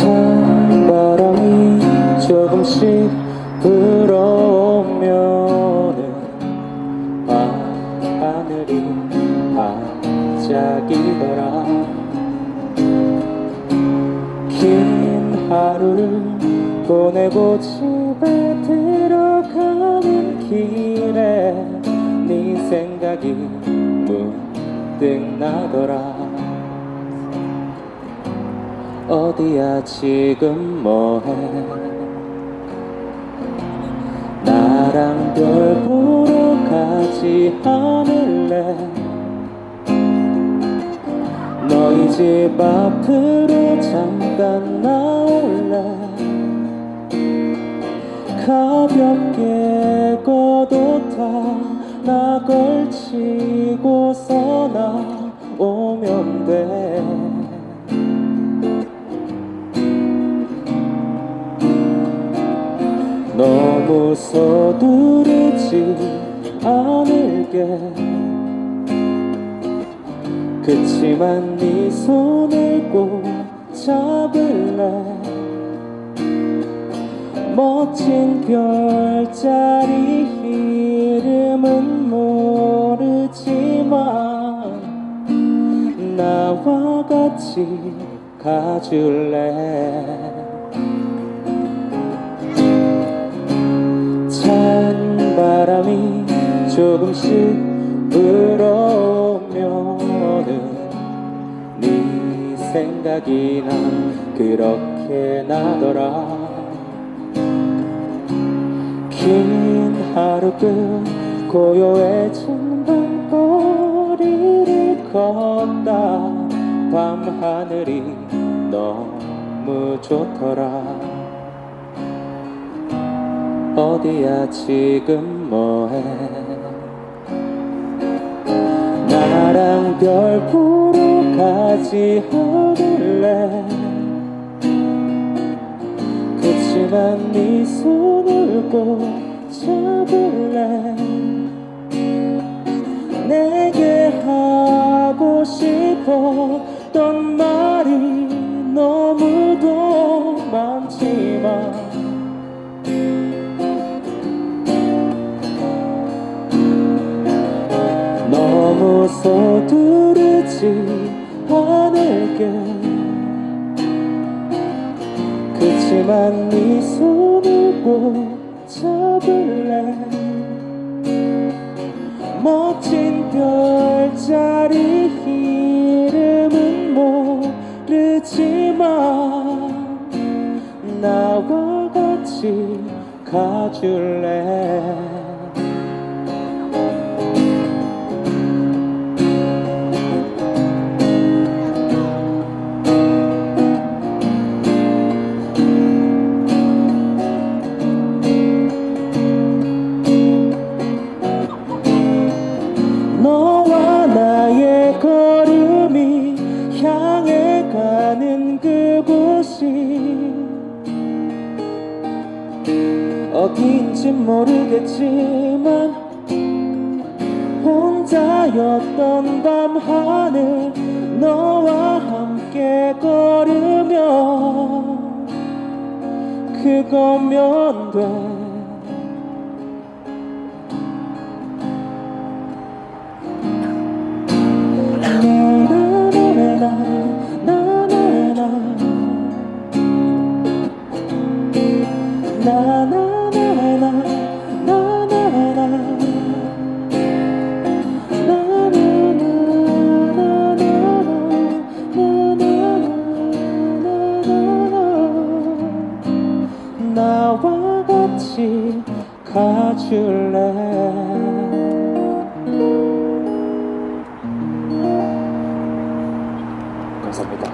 찬바람이 조금씩 불어오면은 밤하늘이 반짝이더라. 긴 하루를 보내고 집에 들어가는 길에 네 생각이 문득 나더라 어디야 지금 뭐해? 나랑 별 보러 가지 않을래? 너희 집 앞으로 잠깐 나올래? 가볍게 걷어 타 나 걸치고서 나오면 돼 너무 서두르지 않을게. 그치만 네 손을 꼭 잡을래. 멋진 별자리 이름은 모르지만 나와 같이 가줄래 생각이 난 그렇게 나더라. 긴 하루 끝 고요해진 밤거리를 걷다. 밤하늘이 너무 좋더라. 어디야 지금 뭐해? 나랑 별 보러 가지 않을 그치만 네 손을 꼭 잡을래. 내게 하고 싶었던 말이 너무도 많지만 너무 서두르지 않을게 그치만 네 손을 꼭 잡을래? 멋진 별자리 이름은 모르지만 나와 같이 가줄래 곳이 어디인진 모르겠지만 혼자였던 밤하늘 너와 함께 걸으면 그거면 돼 나와 같이 가줄래 감사합니다